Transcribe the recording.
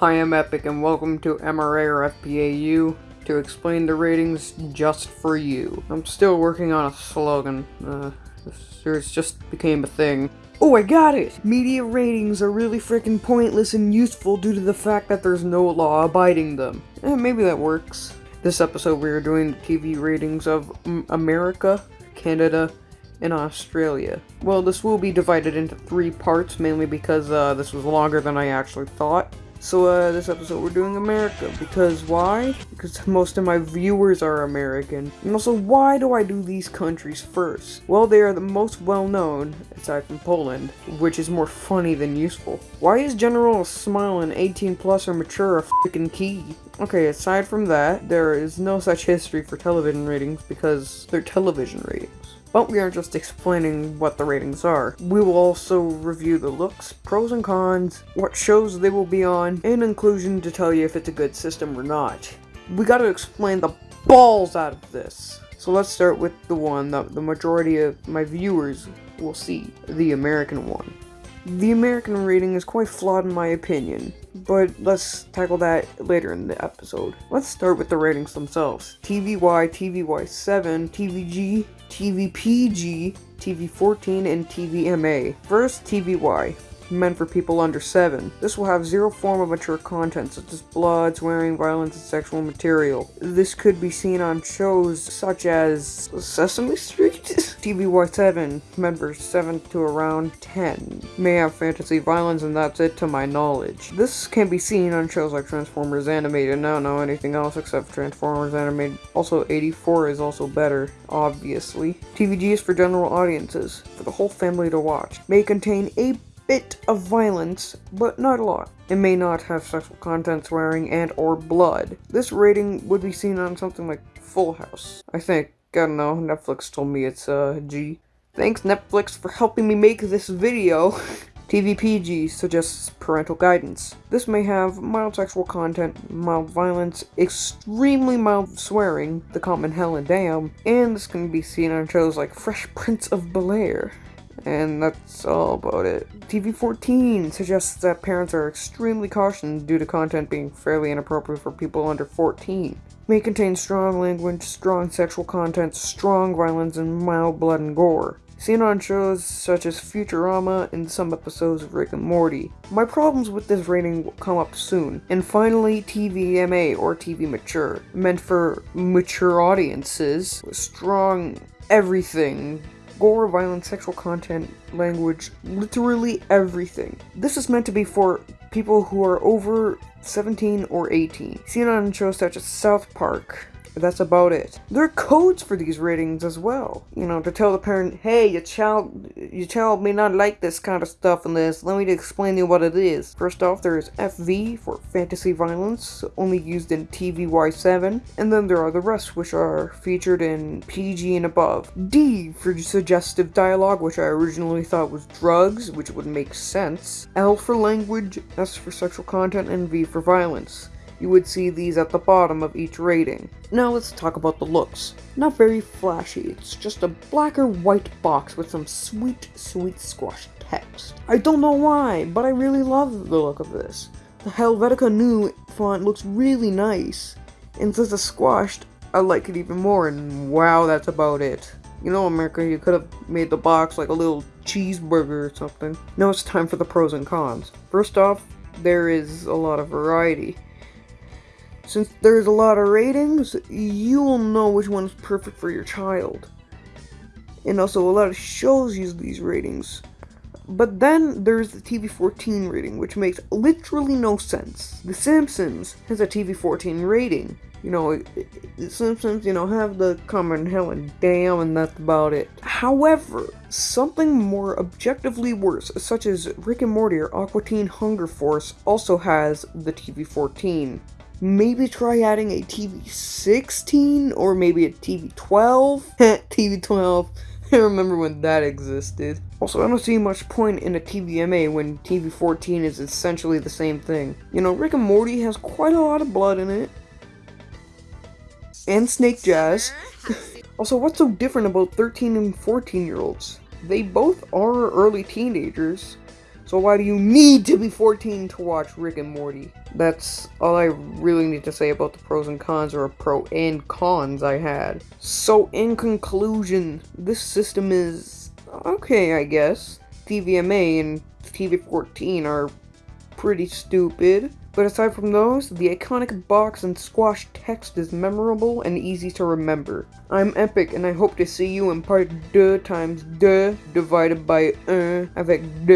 Hi, I'm Epic, and welcome to MRA or FPAU to explain the ratings just for you. I'm still working on a slogan. Uh, this series just became a thing. Oh, I got it! Media ratings are really freaking pointless and useful due to the fact that there's no law abiding them. Eh, maybe that works. This episode we are doing the TV ratings of America, Canada, and Australia. Well, this will be divided into three parts, mainly because uh, this was longer than I actually thought. So uh, this episode we're doing America, because why? Because most of my viewers are American. And also, why do I do these countries first? Well, they are the most well-known, aside from Poland, which is more funny than useful. Why is General Smile and 18 plus or mature a freaking key? Okay, aside from that, there is no such history for television ratings because they're television ratings. But we aren't just explaining what the ratings are. We will also review the looks, pros and cons, what shows they will be on, and inclusion to tell you if it's a good system or not. We gotta explain the balls out of this. So let's start with the one that the majority of my viewers will see, the American one. The American rating is quite flawed in my opinion, but let's tackle that later in the episode. Let's start with the ratings themselves. TVY, TVY7, TVG, TVPG, TV14, and TVMA. First, TVY meant for people under 7. This will have zero form of mature content such as blood, swearing, violence, and sexual material. This could be seen on shows such as Sesame Street? TVY7, meant for 7 to around 10. May have fantasy violence and that's it to my knowledge. This can be seen on shows like Transformers Animated, I don't know anything else except Transformers Animated. Also 84 is also better, obviously. TVG is for general audiences, for the whole family to watch. May contain a bit of violence, but not a lot. It may not have sexual content, swearing, and or blood. This rating would be seen on something like Full House. I think, I don't know, Netflix told me it's uh, G. Thanks Netflix for helping me make this video. TVPG suggests parental guidance. This may have mild sexual content, mild violence, extremely mild swearing, the common hell and damn, and this can be seen on shows like Fresh Prince of Bel-Air. And that's all about it. TV14 suggests that parents are extremely cautious due to content being fairly inappropriate for people under 14. May contain strong language, strong sexual content, strong violence, and mild blood and gore. Seen on shows such as Futurama and some episodes of Rick and Morty. My problems with this rating will come up soon. And finally, TVMA or TV Mature, meant for mature audiences, with strong everything gore, violence, sexual content, language, literally everything. This is meant to be for people who are over 17 or 18. Seen on shows such as South Park, that's about it. There are codes for these ratings as well. You know, to tell the parent, hey, your child, your child may not like this kind of stuff in this. Let me explain to you what it is. First off, there is FV for fantasy violence, only used in TVY7. And then there are the rest, which are featured in PG and above. D for suggestive dialogue, which I originally thought was drugs, which would make sense. L for language, S for sexual content, and V for violence. You would see these at the bottom of each rating. Now let's talk about the looks. Not very flashy, it's just a black or white box with some sweet, sweet squash text. I don't know why, but I really love the look of this. The Helvetica Neue font looks really nice, and since it's squashed, I like it even more, and wow, that's about it. You know, America, you could have made the box like a little cheeseburger or something. Now it's time for the pros and cons. First off, there is a lot of variety. Since there's a lot of ratings, you will know which one is perfect for your child. And also, a lot of shows use these ratings. But then there's the TV14 rating, which makes literally no sense. The Simpsons has a TV14 rating. You know, The Simpsons, you know, have the common hell and damn, and that's about it. However, something more objectively worse, such as Rick and Morty or Aqua Teen Hunger Force, also has the TV14 maybe try adding a TV 16 or maybe a TV 12. TV 12. I remember when that existed. Also, I don't see much point in a TVMA when TV 14 is essentially the same thing. You know, Rick and Morty has quite a lot of blood in it. And Snake Jazz. also, what's so different about 13 and 14 year olds? They both are early teenagers. So why do you need to be 14 to watch Rick and Morty? That's all I really need to say about the pros and cons, or pro and cons I had. So, in conclusion, this system is okay, I guess. TVMA and TV14 are pretty stupid. But aside from those, the iconic box and squash text is memorable and easy to remember. I'm Epic, and I hope to see you in part 2 times 2 divided by 1 avec 2.